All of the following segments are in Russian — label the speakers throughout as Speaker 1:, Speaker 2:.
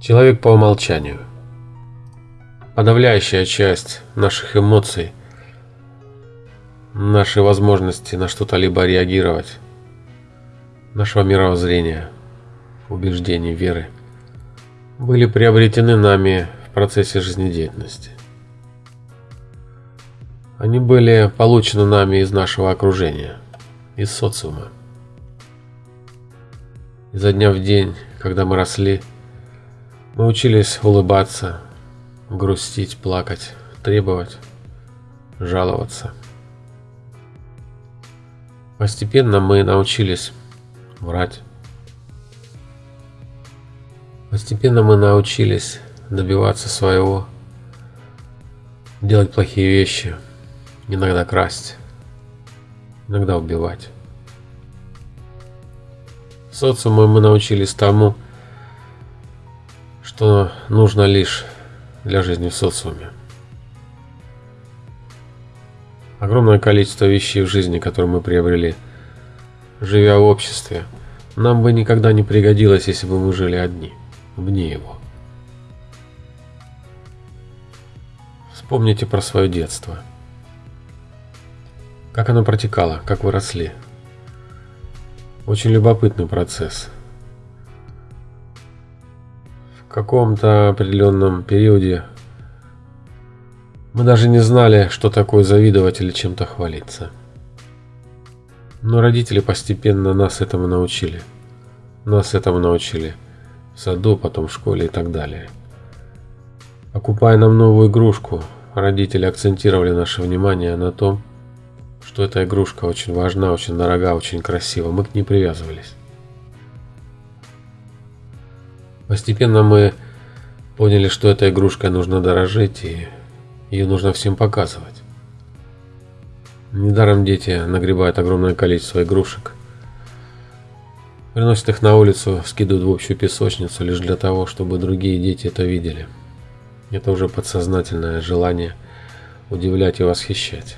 Speaker 1: Человек по умолчанию. Подавляющая часть наших эмоций, нашей возможности на что-то либо реагировать, нашего мировоззрения, убеждений, веры, были приобретены нами в процессе жизнедеятельности. Они были получены нами из нашего окружения, из социума. Изо дня в день, когда мы росли, мы учились улыбаться, грустить, плакать, требовать, жаловаться. Постепенно мы научились врать. Постепенно мы научились добиваться своего, делать плохие вещи, иногда красть, иногда убивать. В мы научились тому, что нужно лишь для жизни в социуме. Огромное количество вещей в жизни, которые мы приобрели, живя в обществе, нам бы никогда не пригодилось, если бы мы жили одни, вне его. Вспомните про свое детство. Как оно протекало, как вы росли. Очень любопытный процесс – каком-то определенном периоде мы даже не знали, что такое завидовать или чем-то хвалиться. Но родители постепенно нас этому научили. Нас этому научили в саду, потом в школе и так далее. Покупая нам новую игрушку, родители акцентировали наше внимание на том, что эта игрушка очень важна, очень дорога, очень красива. Мы к ней привязывались. Постепенно мы поняли, что этой игрушкой нужно дорожить и ее нужно всем показывать. Недаром дети нагребают огромное количество игрушек, приносят их на улицу, скидывают в общую песочницу лишь для того, чтобы другие дети это видели. Это уже подсознательное желание удивлять и восхищать.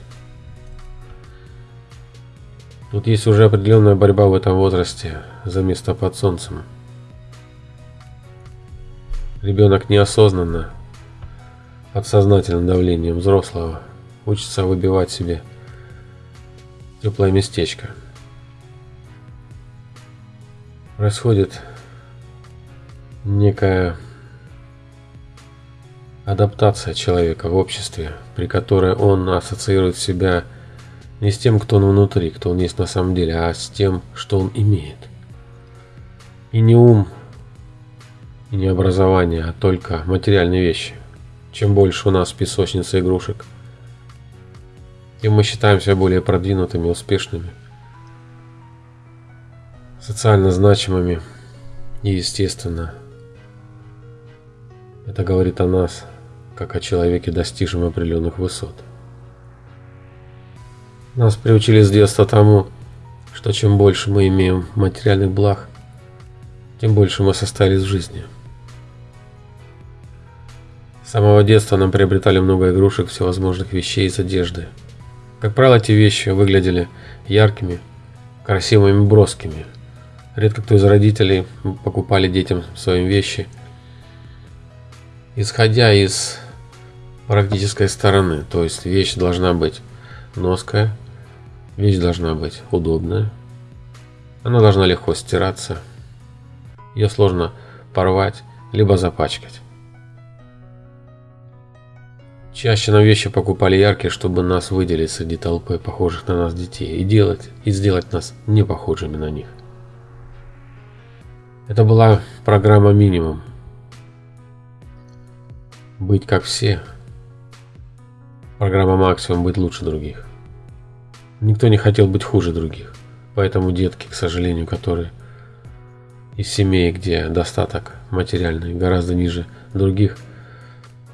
Speaker 1: Тут есть уже определенная борьба в этом возрасте за место под солнцем. Ребенок неосознанно, под давлением взрослого, учится выбивать себе теплое местечко. Происходит некая адаптация человека в обществе, при которой он ассоциирует себя не с тем, кто он внутри, кто он есть на самом деле, а с тем, что он имеет. И не ум не образование, а только материальные вещи. Чем больше у нас песочницы игрушек, тем мы считаемся более продвинутыми, успешными, социально значимыми и, естественно, это говорит о нас, как о человеке, достижем определенных высот. Нас приучили с детства тому, что чем больше мы имеем материальных благ, тем больше мы состоялись в жизни – самого детства нам приобретали много игрушек, всевозможных вещей из одежды. Как правило, эти вещи выглядели яркими, красивыми, броскими. Редко кто из родителей покупали детям своим вещи, исходя из практической стороны. То есть вещь должна быть ноская, вещь должна быть удобная, она должна легко стираться, ее сложно порвать, либо запачкать. Чаще нам вещи покупали яркие, чтобы нас выделить среди толпы похожих на нас детей и делать и сделать нас не похожими на них. Это была программа минимум. Быть как все. Программа максимум быть лучше других. Никто не хотел быть хуже других. Поэтому детки, к сожалению, которые из семей, где достаток материальный гораздо ниже других –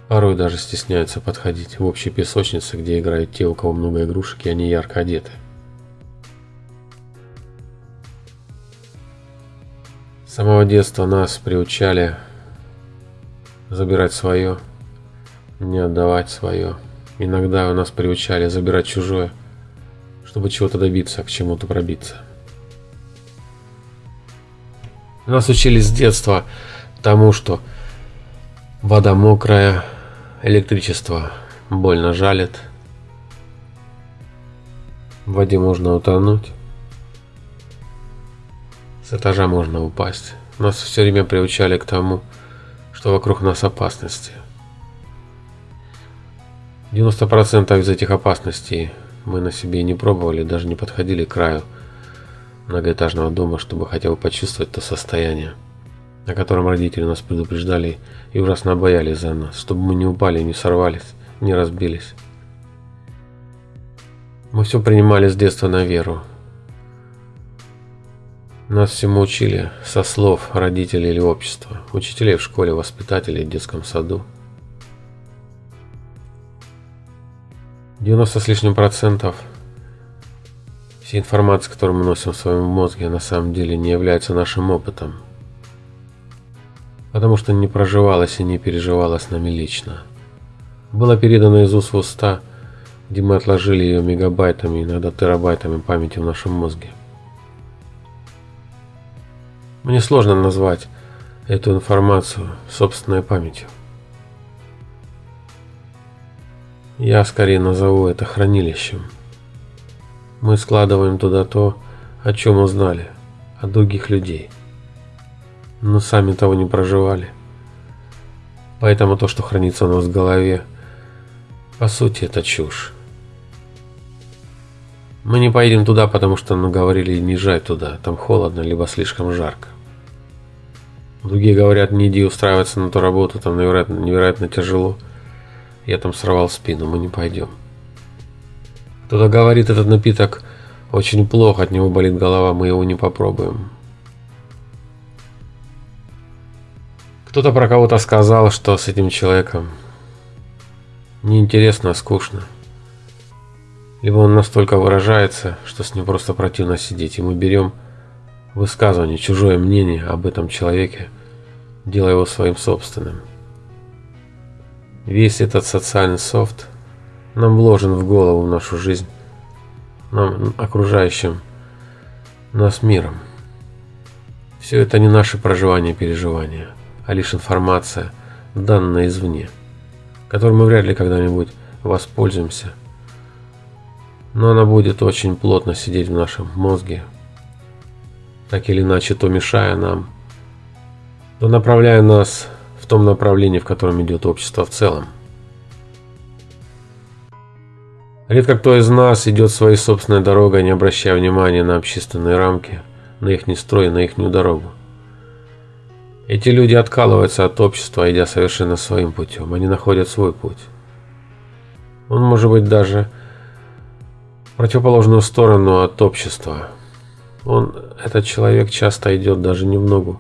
Speaker 1: Порой даже стесняются подходить в общей песочнице, где играют те, у кого много игрушек, и они ярко одеты. С самого детства нас приучали забирать свое, не отдавать свое. Иногда у нас приучали забирать чужое, чтобы чего-то добиться, к чему-то пробиться. Нас учили с детства тому, что Вода мокрая, электричество больно жалит. В воде можно утонуть. С этажа можно упасть. Нас все время приучали к тому, что вокруг нас опасности. 90% из этих опасностей мы на себе не пробовали, даже не подходили к краю многоэтажного дома, чтобы хотя бы почувствовать то состояние о котором родители нас предупреждали и ужасно боялись за нас, чтобы мы не упали, не сорвались, не разбились. Мы все принимали с детства на веру. Нас всему учили со слов родителей или общества, учителей в школе, воспитателей в детском саду. 90 с лишним процентов всей информации, которую мы носим в своем мозге, на самом деле не является нашим опытом – потому что не проживалось и не переживалось нами лично. Было передано из уст в уста, где мы отложили ее мегабайтами, иногда терабайтами памяти в нашем мозге. Мне сложно назвать эту информацию собственной памятью. Я скорее назову это хранилищем. Мы складываем туда то, о чем узнали, от других людей – но сами того не проживали. Поэтому то, что хранится у нас в голове, по сути, это чушь. Мы не поедем туда, потому что нам говорили не езжай туда, там холодно, либо слишком жарко. Другие говорят, не иди устраиваться на ту работу, там невероятно, невероятно тяжело. Я там сорвал спину, мы не пойдем. Кто-то говорит, этот напиток очень плохо, от него болит голова, мы его не попробуем. Кто-то про кого-то сказал, что с этим человеком неинтересно, а скучно. Либо он настолько выражается, что с ним просто противно сидеть, и мы берем высказывание, чужое мнение об этом человеке, делая его своим собственным. Весь этот социальный софт нам вложен в голову в нашу жизнь, нам окружающим нас миром. Все это не наши проживания и переживания а лишь информация, данная извне, которой мы вряд ли когда-нибудь воспользуемся. Но она будет очень плотно сидеть в нашем мозге, так или иначе то мешая нам, то направляя нас в том направлении, в котором идет общество в целом. Редко кто из нас идет своей собственной дорогой, не обращая внимания на общественные рамки, на их строй, на их дорогу. Эти люди откалываются от общества, идя совершенно своим путем. Они находят свой путь. Он может быть даже противоположную сторону от общества. Он, этот человек часто идет даже немного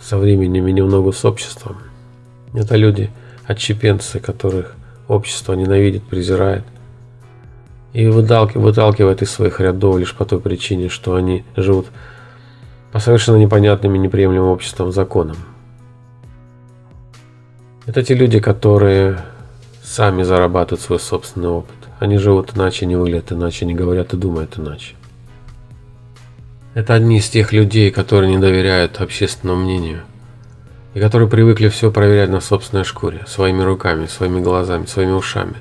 Speaker 1: со временем и немного с обществом. Это люди, отщепенцы, которых общество ненавидит, презирает и выталкивает, из своих рядов лишь по той причине, что они живут по совершенно непонятным и неприемлемым обществом законам. Это те люди, которые сами зарабатывают свой собственный опыт. Они живут иначе, не выглядят иначе, не говорят и думают иначе. Это одни из тех людей, которые не доверяют общественному мнению и которые привыкли все проверять на собственной шкуре, своими руками, своими глазами, своими ушами.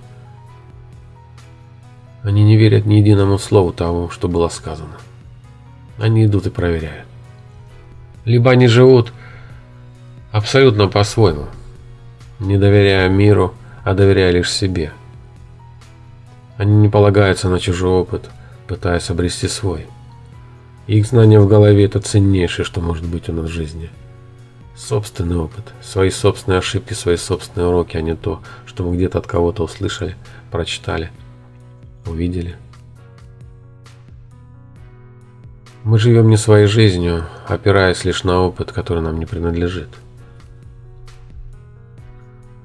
Speaker 1: Они не верят ни единому слову того, что было сказано. Они идут и проверяют либо они живут абсолютно по-своему, не доверяя миру, а доверяя лишь себе. Они не полагаются на чужой опыт, пытаясь обрести свой. Их знания в голове – это ценнейшее, что может быть у нас в жизни. Собственный опыт, свои собственные ошибки, свои собственные уроки, а не то, что мы где-то от кого-то услышали, прочитали, увидели – Мы живем не своей жизнью, опираясь лишь на опыт, который нам не принадлежит.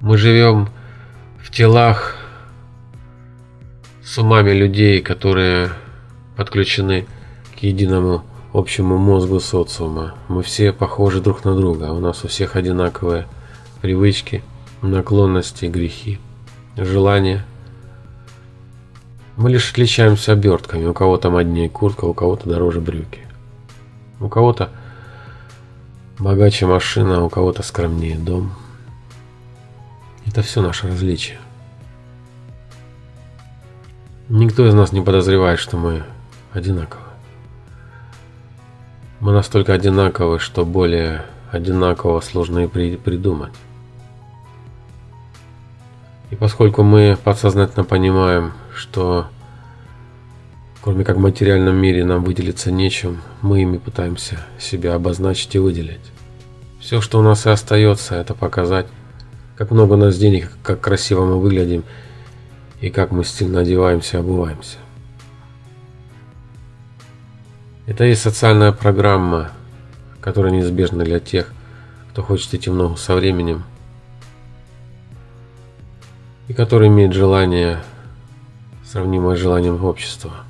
Speaker 1: Мы живем в телах с умами людей, которые подключены к единому общему мозгу социума. Мы все похожи друг на друга, у нас у всех одинаковые привычки, наклонности, грехи, желания – мы лишь отличаемся обертками. У кого-то моднее куртка, у кого-то дороже брюки. У кого-то богаче машина, у кого-то скромнее дом. Это все наше различие. Никто из нас не подозревает, что мы одинаковы. Мы настолько одинаковы, что более одинаково сложно и при придумать. И поскольку мы подсознательно понимаем, что кроме как в материальном мире нам выделиться нечем, мы ими пытаемся себя обозначить и выделить. Все, что у нас и остается, это показать, как много у нас денег, как красиво мы выглядим и как мы стильно одеваемся и обуваемся. Это и социальная программа, которая неизбежна для тех, кто хочет идти в ногу со временем и который имеет желание, сравнимое с желанием общества.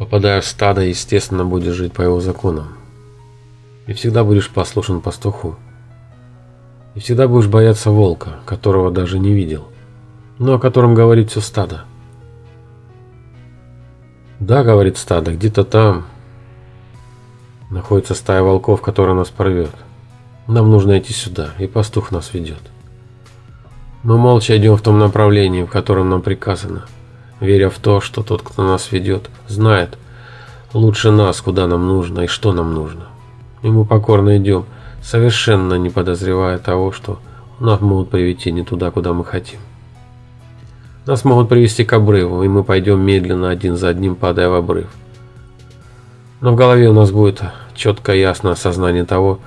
Speaker 1: Попадая в стадо, естественно, будешь жить по его законам. И всегда будешь послушен пастуху. И всегда будешь бояться волка, которого даже не видел, но о котором говорит все стадо. Да, говорит стадо, где-то там находится стая волков, которая нас порвет. Нам нужно идти сюда, и пастух нас ведет. Мы молча идем в том направлении, в котором нам приказано, веря в то, что тот, кто нас ведет, знает лучше нас, куда нам нужно и что нам нужно. И мы покорно идем, совершенно не подозревая того, что нас могут привести не туда, куда мы хотим. Нас могут привести к обрыву, и мы пойдем медленно один за одним, падая в обрыв. Но в голове у нас будет четко ясно осознание того,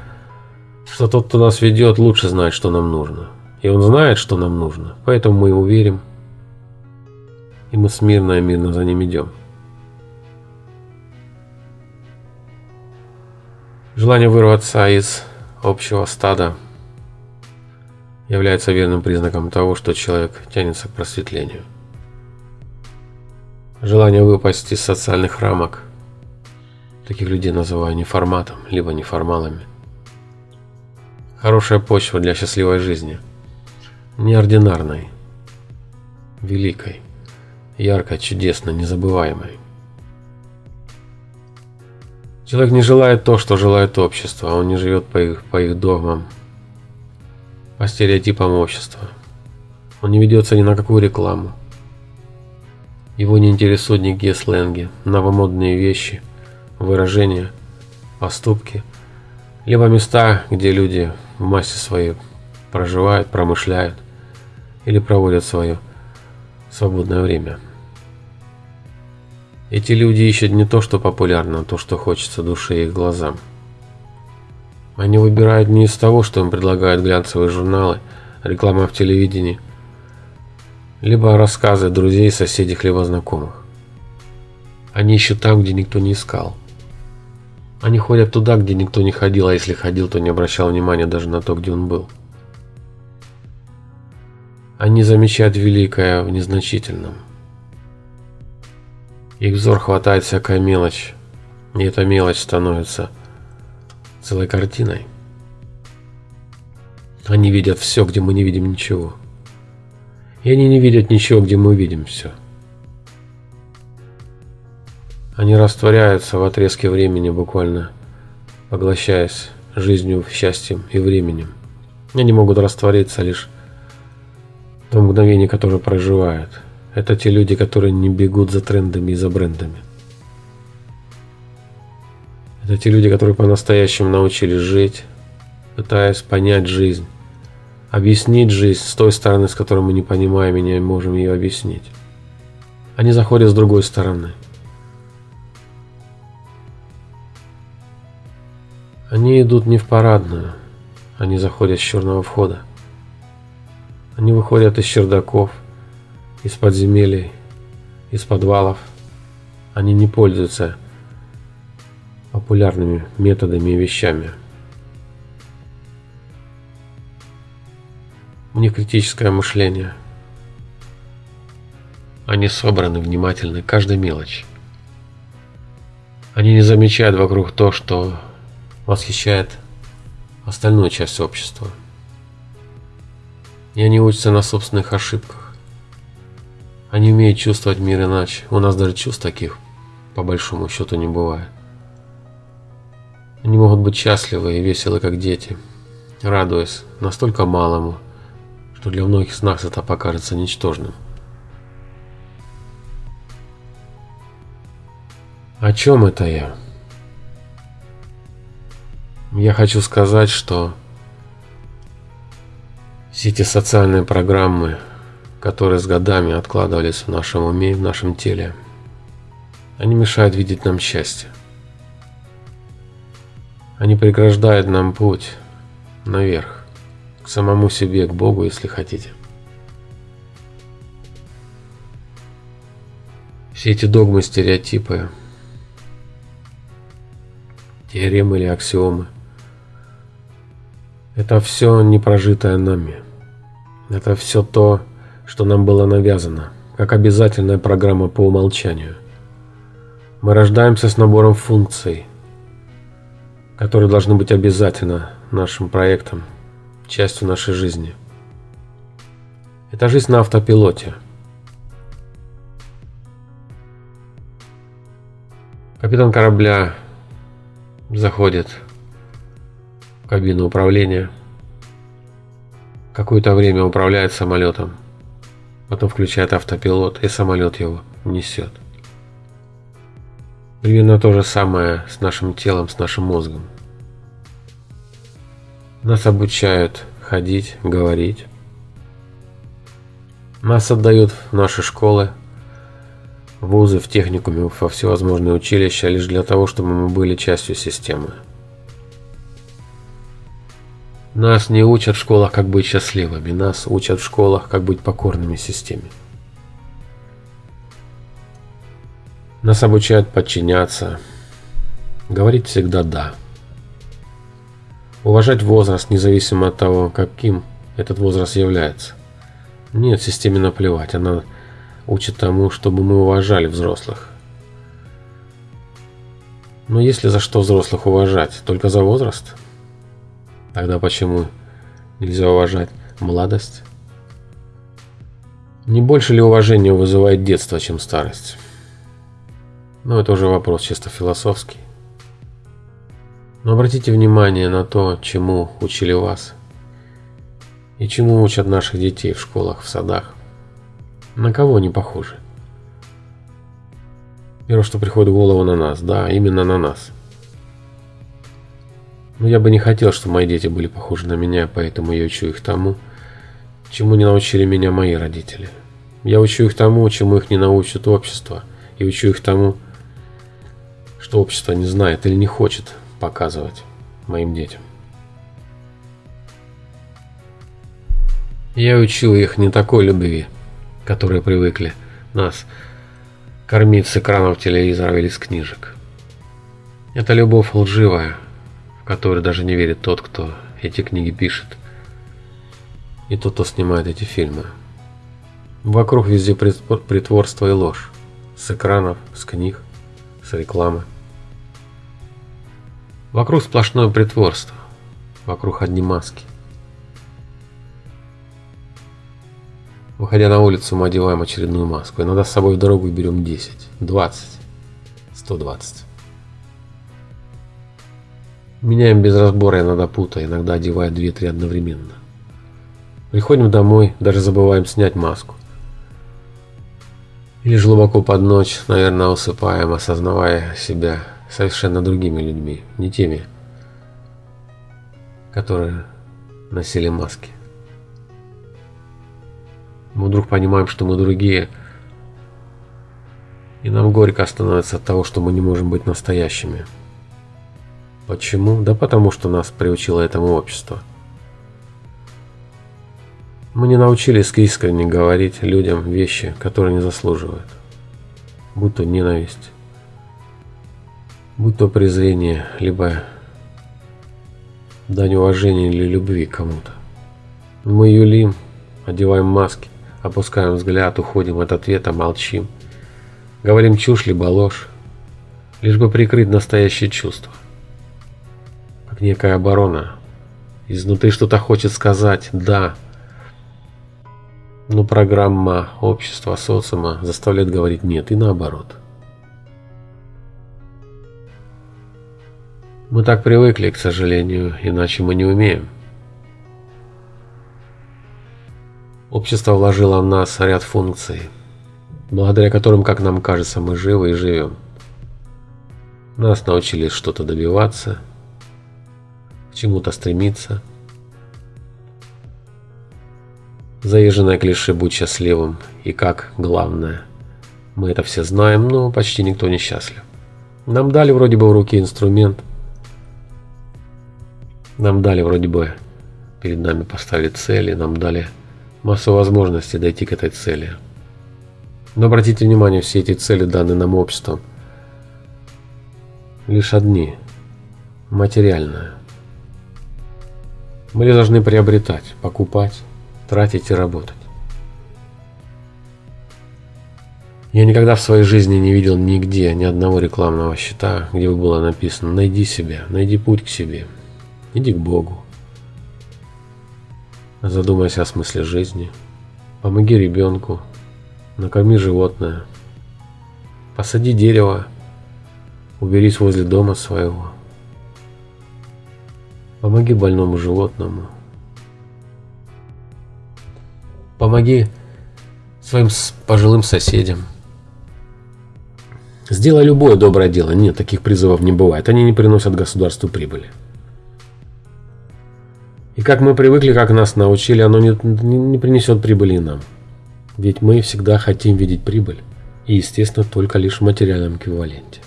Speaker 1: что тот, кто нас ведет, лучше знает, что нам нужно. И он знает, что нам нужно, поэтому мы ему верим, и мы смирно и мирно за ним идем. Желание вырваться из общего стада – является верным признаком того, что человек тянется к просветлению. Желание выпасть из социальных рамок, таких людей называю неформатом, либо неформалами. Хорошая почва для счастливой жизни, неординарной, великой, яркой, чудесной, незабываемой. Человек не желает то, что желает общество, он не живет по их, по их догмам, по стереотипам общества. Он не ведется ни на какую рекламу. Его не интересуют никакие сленги, новомодные вещи, выражения, поступки, либо места, где люди в массе своей проживают, промышляют или проводят свое свободное время. Эти люди ищут не то, что популярно, а то, что хочется душе и глазам. Они выбирают не из того, что им предлагают глянцевые журналы, реклама в телевидении, либо рассказы друзей, соседей, либо знакомых. Они ищут там, где никто не искал. Они ходят туда, где никто не ходил, а если ходил, то не обращал внимания даже на то, где он был. Они замечают великое в незначительном. Их взор хватает всякая мелочь, и эта мелочь становится – целой картиной. Они видят все, где мы не видим ничего. И они не видят ничего, где мы видим все. Они растворяются в отрезке времени, буквально поглощаясь жизнью, счастьем и временем. Они могут раствориться лишь в том мгновении, которое проживают. Это те люди, которые не бегут за трендами и за брендами. Это те люди, которые по-настоящему научились жить, пытаясь понять жизнь, объяснить жизнь с той стороны, с которой мы не понимаем и не можем ее объяснить. Они заходят с другой стороны. Они идут не в парадную, они заходят с черного входа. Они выходят из чердаков, из подземелий, из подвалов. Они не пользуются популярными методами и вещами. У них критическое мышление. Они собраны, внимательны, каждой мелочь. Они не замечают вокруг то, что восхищает остальную часть общества. И они учатся на собственных ошибках. Они умеют чувствовать мир иначе. У нас даже чувств таких, по большому счету, не бывает. Они могут быть счастливы и веселы, как дети. радуясь настолько малому, что для многих из нас это покажется ничтожным. О чем это я? Я хочу сказать, что все эти социальные программы, которые с годами откладывались в нашем уме и в нашем теле, они мешают видеть нам счастье. Они преграждают нам путь наверх, к самому себе, к Богу, если хотите. Все эти догмы, стереотипы – теоремы или аксиомы. Это все непрожитое нами. Это все то, что нам было навязано, как обязательная программа по умолчанию. Мы рождаемся с набором функций, которые должны быть обязательно нашим проектом, частью нашей жизни. Это жизнь на автопилоте. Капитан корабля заходит в кабину управления. Какое-то время управляет самолетом. Потом включает автопилот, и самолет его несет. Примерно то же самое с нашим телом, с нашим мозгом. Нас обучают ходить, говорить. Нас отдают в наши школы, вузы, в техникуме, во всевозможные училища лишь для того, чтобы мы были частью системы. Нас не учат в школах, как быть счастливыми, нас учат в школах, как быть покорными системе. Нас обучают подчиняться, говорить всегда «да». Уважать возраст, независимо от того, каким этот возраст является. Нет, системе наплевать, она учит тому, чтобы мы уважали взрослых. Но если за что взрослых уважать? Только за возраст? Тогда почему нельзя уважать молодость? Не больше ли уважения вызывает детство, чем старость? Но это уже вопрос чисто философский. Но обратите внимание на то, чему учили вас и чему учат наших детей в школах, в садах. На кого они похожи? Первое, что приходит в голову на нас. Да, именно на нас. Но я бы не хотел, чтобы мои дети были похожи на меня, поэтому я учу их тому, чему не научили меня мои родители. Я учу их тому, чему их не научит общество, и учу их тому, что общество не знает или не хочет показывать моим детям. Я учил их не такой любви, которые привыкли нас кормить с экранов телевизора или с книжек. Это любовь лживая, в которую даже не верит тот, кто эти книги пишет, и тот, кто снимает эти фильмы. Вокруг везде притворство и ложь. С экранов, с книг, с рекламы. Вокруг сплошное притворство. Вокруг одни маски. Выходя на улицу, мы одеваем очередную маску. Иногда с собой в дорогу берем 10, 20, 120. Меняем без разбора, иногда путая, иногда одевая 2-3 одновременно. Приходим домой, даже забываем снять маску. И лишь глубоко под ночь, наверное, усыпаем, осознавая себя совершенно другими людьми, не теми, которые носили маски. Мы вдруг понимаем, что мы другие. И нам горько становится от того, что мы не можем быть настоящими. Почему? Да потому что нас приучило этому общество. Мы не научились искренне говорить людям вещи, которые не заслуживают. Будь то ненависть, будь то презрение, либо дань уважения или любви кому-то. Мы юлим, одеваем маски, Опускаем взгляд, уходим от ответа, молчим. Говорим чушь либо ложь, лишь бы прикрыть настоящее чувство. Как некая оборона. Изнутри что-то хочет сказать «да». Но программа общества, социума заставляет говорить «нет» и наоборот. Мы так привыкли, к сожалению, иначе мы не умеем. Общество вложило в нас ряд функций, благодаря которым, как нам кажется, мы живы и живем. Нас научили что-то добиваться, чему-то стремиться. Заезженное клише «будь счастливым» и как главное. Мы это все знаем, но почти никто не счастлив. Нам дали вроде бы в руки инструмент. Нам дали вроде бы перед нами поставили цели, нам дали массу возможностей дойти к этой цели. Но обратите внимание, все эти цели даны нам обществом – лишь одни – материальное. Мы должны приобретать, покупать, тратить и работать. Я никогда в своей жизни не видел нигде ни одного рекламного щита, где бы было написано «Найди себя, найди путь к себе, иди к Богу». Задумайся о смысле жизни, помоги ребенку, накорми животное, посади дерево Уберись возле дома своего. Помоги больному животному. Помоги своим пожилым соседям. Сделай любое доброе дело. Нет, таких призывов не бывает. Они не приносят государству прибыли. И как мы привыкли, как нас научили, оно не, не, не принесет прибыли нам. Ведь мы всегда хотим видеть прибыль. И, естественно, только лишь в материальном эквиваленте.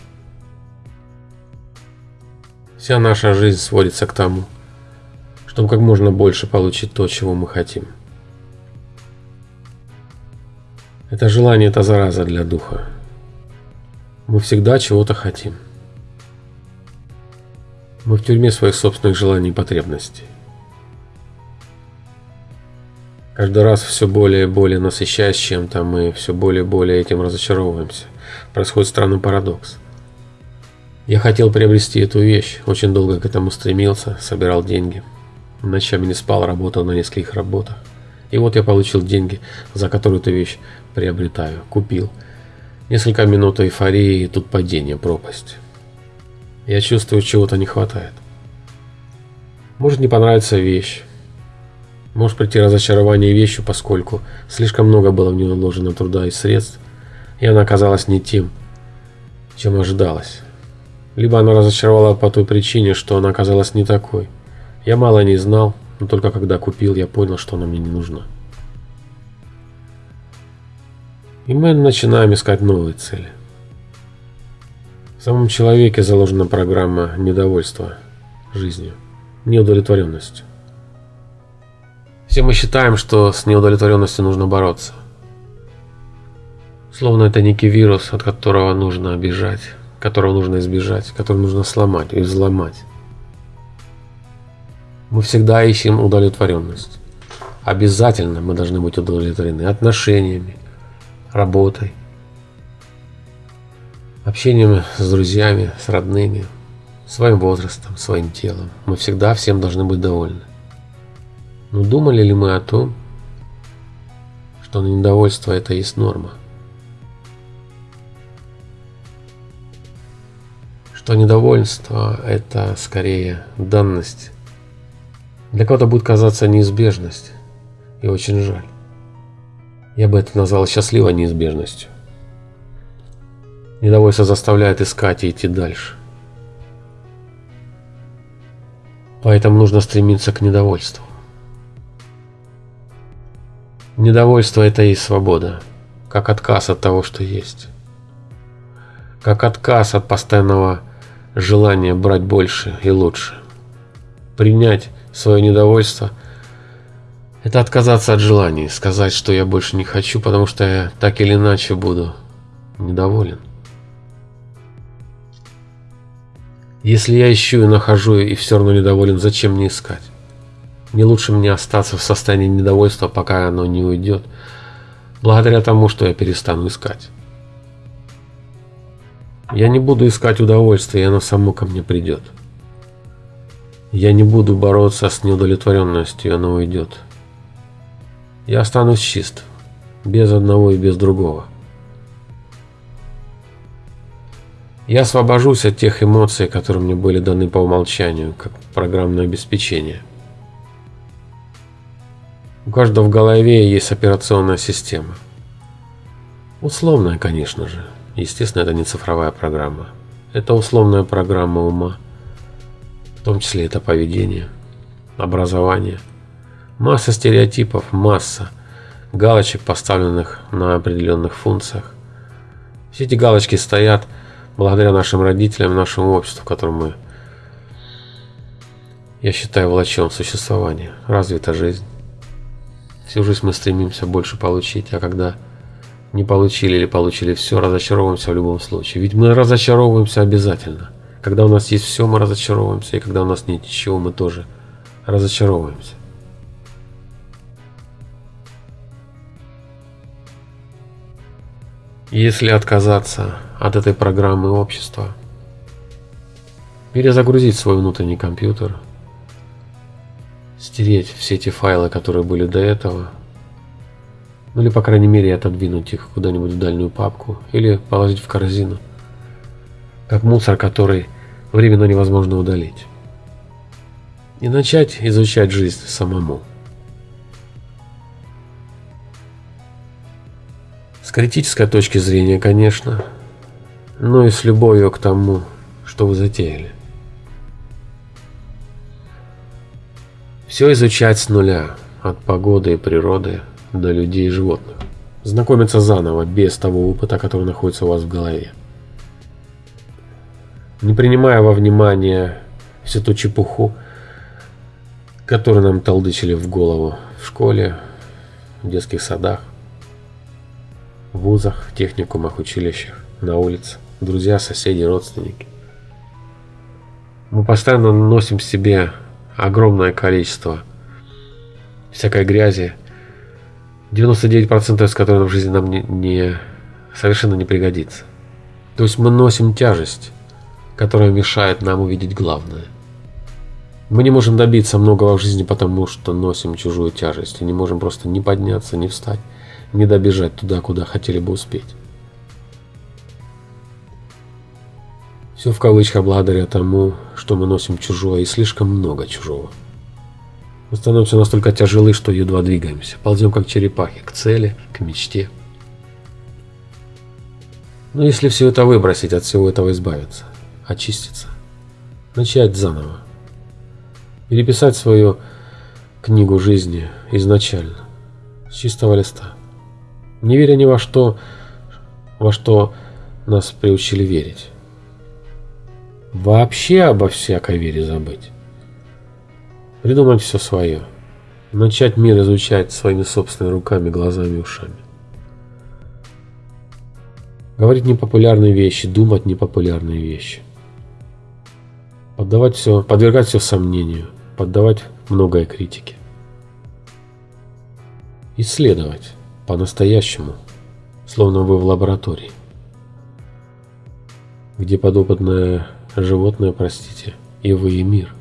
Speaker 1: Вся наша жизнь сводится к тому, чтобы как можно больше получить то, чего мы хотим. Это желание – это зараза для духа. Мы всегда чего-то хотим. Мы в тюрьме своих собственных желаний и потребностей. Каждый раз все более и более насыщаясь чем-то, мы все более и более этим разочаровываемся. Происходит странный парадокс – я хотел приобрести эту вещь, очень долго к этому стремился, собирал деньги. Ночами не спал, работал на нескольких работах. И вот я получил деньги, за которые эту вещь приобретаю, купил. Несколько минут эйфории, и тут падение, пропасть. Я чувствую, чего-то не хватает. Может не понравится вещь. Может прийти разочарование вещью, поскольку слишком много было в нее вложено труда и средств, и она оказалась не тем, чем ожидалось. Либо она разочаровала по той причине, что она оказалась не такой. Я мало не знал, но только когда купил, я понял, что она мне не нужна. И мы начинаем искать новые цели. В самом человеке заложена программа недовольства жизнью, неудовлетворенностью. Все мы считаем, что с неудовлетворенностью нужно бороться. Словно это некий вирус, от которого нужно бежать которого нужно избежать, который нужно сломать и взломать. Мы всегда ищем удовлетворенность. Обязательно мы должны быть удовлетворены отношениями, работой, общением с друзьями, с родными, своим возрастом, своим телом. Мы всегда всем должны быть довольны. Но думали ли мы о том, что недовольство это есть норма? Что недовольство – это скорее данность. Для кого-то будет казаться неизбежность, и очень жаль. Я бы это назвал счастливой неизбежностью. Недовольство заставляет искать и идти дальше. Поэтому нужно стремиться к недовольству. Недовольство – это и свобода, как отказ от того, что есть. Как отказ от постоянного желание брать больше и лучше. Принять свое недовольство – это отказаться от желаний, сказать, что я больше не хочу, потому что я так или иначе буду недоволен. Если я ищу и нахожу и все равно недоволен, зачем мне искать? Не лучше мне остаться в состоянии недовольства, пока оно не уйдет, благодаря тому, что я перестану искать. Я не буду искать удовольствия, оно само ко мне придет. Я не буду бороться с неудовлетворенностью, оно уйдет. Я останусь чист, без одного и без другого. Я освобожусь от тех эмоций, которые мне были даны по умолчанию, как программное обеспечение. У каждого в голове есть операционная система. Условная, конечно же. Естественно, это не цифровая программа. Это условная программа ума. В том числе это поведение, образование. Масса стереотипов, масса галочек, поставленных на определенных функциях. Все эти галочки стоят благодаря нашим родителям, нашему обществу, в котором мы, я считаю, влачем существование, развита жизнь. Всю жизнь мы стремимся больше получить, а когда не получили или получили все, разочаровываемся в любом случае. Ведь мы разочаровываемся обязательно. Когда у нас есть все, мы разочаровываемся, и когда у нас нет ничего, мы тоже разочаровываемся. Если отказаться от этой программы общества, перезагрузить свой внутренний компьютер – стереть все эти файлы, которые были до этого, ну или по крайней мере отодвинуть их куда-нибудь в дальнюю папку или положить в корзину, как мусор, который временно невозможно удалить. И начать изучать жизнь самому. С критической точки зрения, конечно, но и с любовью к тому, что вы затеяли. Все изучать с нуля, от погоды и природы до людей и животных. Знакомиться заново, без того опыта, который находится у вас в голове. Не принимая во внимание всю ту чепуху, которую нам толдычили в голову в школе, в детских садах, в вузах, техникумах, училищах, на улице, друзья, соседи, родственники. Мы постоянно носим в себе огромное количество всякой грязи, 99% из которой в жизни нам не, не, совершенно не пригодится. То есть мы носим тяжесть, которая мешает нам увидеть главное. Мы не можем добиться многого в жизни, потому что носим чужую тяжесть, и не можем просто не подняться, не встать, не добежать туда, куда хотели бы успеть. Все в кавычках благодаря тому, что мы носим чужое и слишком много чужого. Мы становимся настолько тяжелы, что едва двигаемся. Ползем как черепахи к цели, к мечте. Но если все это выбросить, от всего этого избавиться, очиститься, начать заново, переписать свою книгу жизни изначально, с чистого листа, не веря ни во что, во что нас приучили верить. Вообще обо всякой вере забыть. Придумать все свое. Начать мир изучать своими собственными руками, глазами ушами. Говорить непопулярные вещи, думать непопулярные вещи. Поддавать все, подвергать все сомнению, поддавать многое критике. Исследовать по-настоящему, словно вы в лаборатории, где подопытная животное, простите, и вы, и мир.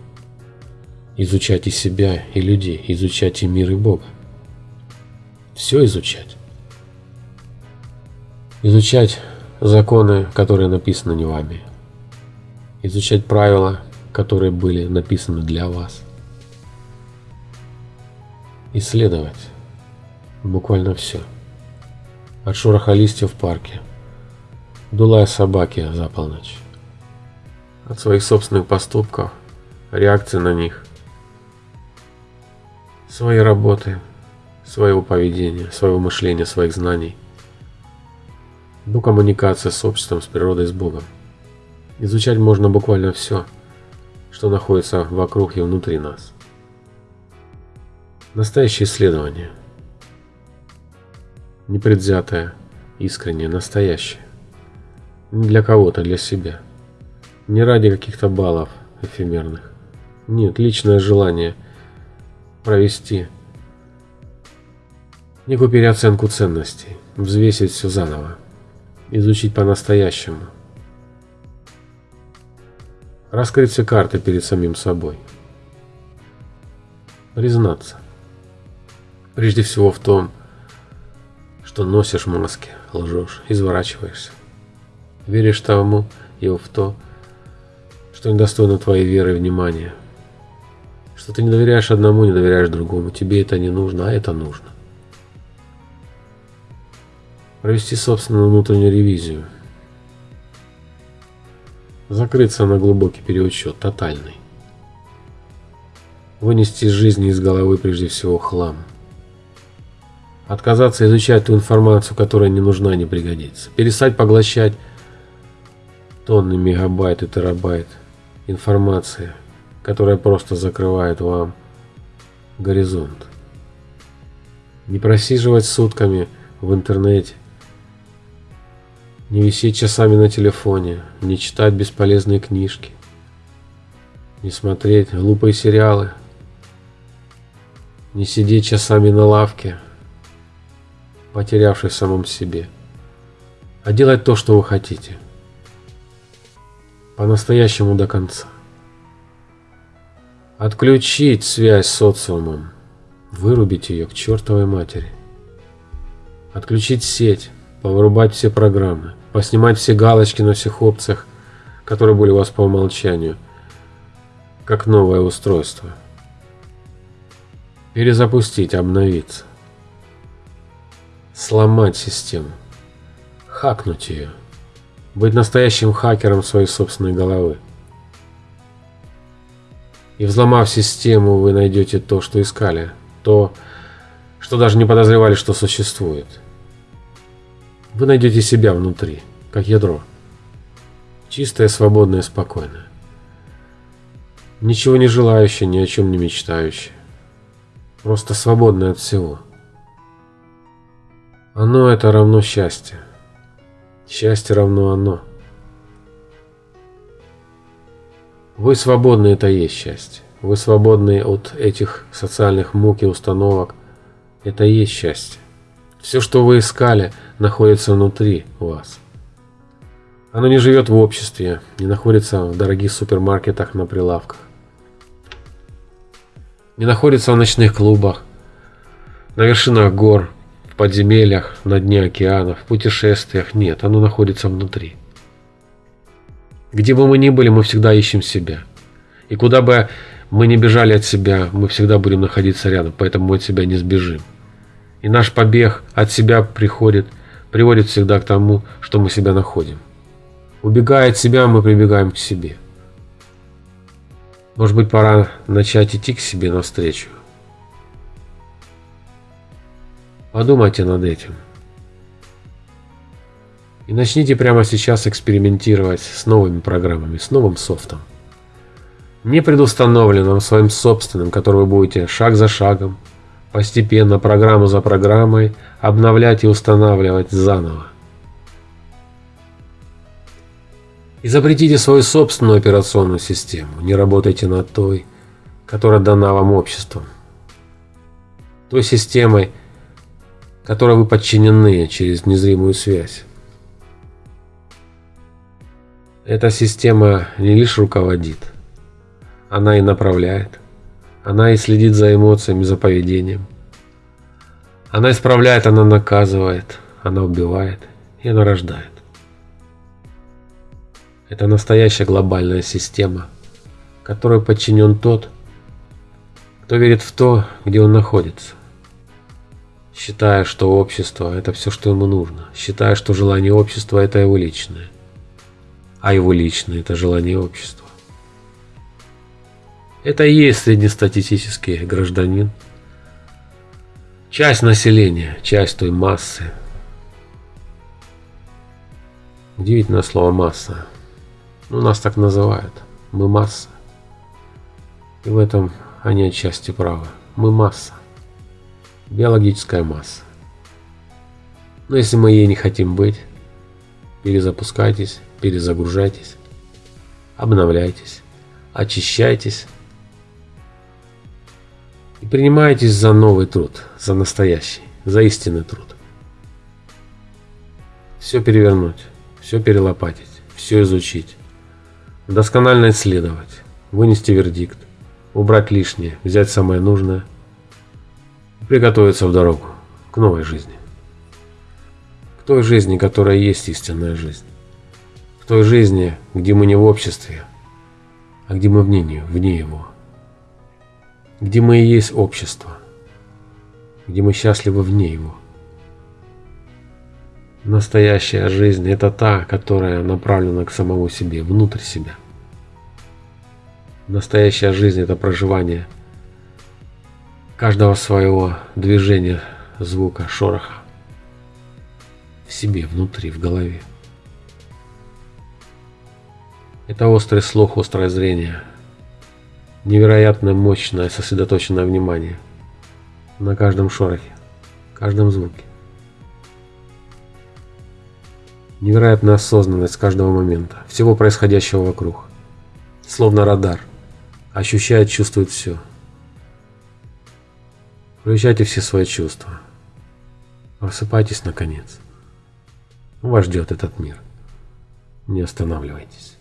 Speaker 1: Изучать и себя, и людей, изучать и мир, и Бога. Все изучать. Изучать законы, которые написаны не вами. Изучать правила, которые были написаны для вас. Исследовать буквально все. От шороха листьев в парке до лая собаки за полночь от своих собственных поступков, реакции на них, своей работы, своего поведения, своего мышления, своих знаний, до коммуникации с обществом, с природой, с Богом. Изучать можно буквально все, что находится вокруг и внутри нас. Настоящее исследование. Непредвзятое, искреннее, настоящее. Не для кого-то, для себя. Не ради каких-то баллов эфемерных. Нет, личное желание провести некую переоценку ценностей, взвесить все заново, изучить по-настоящему. Раскрыть все карты перед самим собой. Признаться. Прежде всего в том, что носишь маски, лжешь, изворачиваешься. Веришь тому и в то, что недостойно твоей веры и внимания, Что ты не доверяешь одному, не доверяешь другому. Тебе это не нужно, а это нужно. Провести собственную внутреннюю ревизию. Закрыться на глубокий переучет, тотальный. Вынести из жизни из головы прежде всего хлам. Отказаться изучать ту информацию, которая не нужна не пригодится. Перестать поглощать тонны мегабайт и терабайт информации, которая просто закрывает вам горизонт. Не просиживать сутками в интернете, не висеть часами на телефоне, не читать бесполезные книжки, не смотреть глупые сериалы, не сидеть часами на лавке, потерявшись в самом себе, а делать то, что вы хотите – по-настоящему до конца. Отключить связь с социумом, вырубить ее к чертовой матери. Отключить сеть, повырубать все программы, поснимать все галочки на всех опциях, которые были у вас по умолчанию, как новое устройство. Перезапустить, обновиться. Сломать систему. Хакнуть ее. Быть настоящим хакером своей собственной головы. И взломав систему, вы найдете то, что искали. То, что даже не подозревали, что существует. Вы найдете себя внутри, как ядро. Чистое, свободное, спокойное. Ничего не желающее, ни о чем не мечтающее. Просто свободное от всего. Оно это равно счастье. Счастье равно оно. Вы свободны, это и есть счастье. Вы свободны от этих социальных мук и установок. Это и есть счастье. Все, что вы искали, находится внутри вас. Оно не живет в обществе, не находится в дорогих супермаркетах на прилавках. Не находится в ночных клубах, на вершинах гор, в подземельях, на дне океана, в путешествиях. Нет, оно находится внутри. Где бы мы ни были, мы всегда ищем себя. И куда бы мы ни бежали от себя, мы всегда будем находиться рядом, поэтому мы от себя не сбежим. И наш побег от себя приходит, приводит всегда к тому, что мы себя находим. Убегая от себя, мы прибегаем к себе. Может быть, пора начать идти к себе навстречу. Подумайте над этим. И начните прямо сейчас экспериментировать с новыми программами, с новым софтом. Не предустановленным, своим собственным, который вы будете шаг за шагом, постепенно, программу за программой, обновлять и устанавливать заново. Изобретите свою собственную операционную систему, не работайте над той, которая дана вам обществом. Той системой, которой вы подчинены через незримую связь. Эта система не лишь руководит, она и направляет, она и следит за эмоциями, за поведением. Она исправляет, она наказывает, она убивает и она рождает. Это настоящая глобальная система, которой подчинен тот, кто верит в то, где он находится считая, что общество – это все, что ему нужно, считая, что желание общества – это его личное, а его личное – это желание общества. Это и есть среднестатистический гражданин, часть населения, часть той массы. Удивительное слово «масса». Ну, нас так называют. Мы масса. И в этом они отчасти правы. Мы масса биологическая масса. Но если мы ей не хотим быть, перезапускайтесь, перезагружайтесь, обновляйтесь, очищайтесь и принимайтесь за новый труд, за настоящий, за истинный труд. Все перевернуть, все перелопатить, все изучить, досконально исследовать, вынести вердикт, убрать лишнее, взять самое нужное – приготовиться в дорогу к новой жизни. К той жизни, которая есть истинная жизнь. К той жизни, где мы не в обществе, а где мы вне, нее, вне его. где мы и есть общество, где мы счастливы вне его. Настоящая жизнь – это та, которая направлена к самому себе, внутрь себя. Настоящая жизнь – это проживание каждого своего движения, звука, шороха в себе, внутри, в голове. Это острый слух, острое зрение, невероятно мощное сосредоточенное внимание на каждом шорохе, каждом звуке. Невероятная осознанность каждого момента, всего происходящего вокруг. Словно радар. Ощущает, чувствует все. Включайте все свои чувства. Просыпайтесь наконец. Вас ждет этот мир. Не останавливайтесь.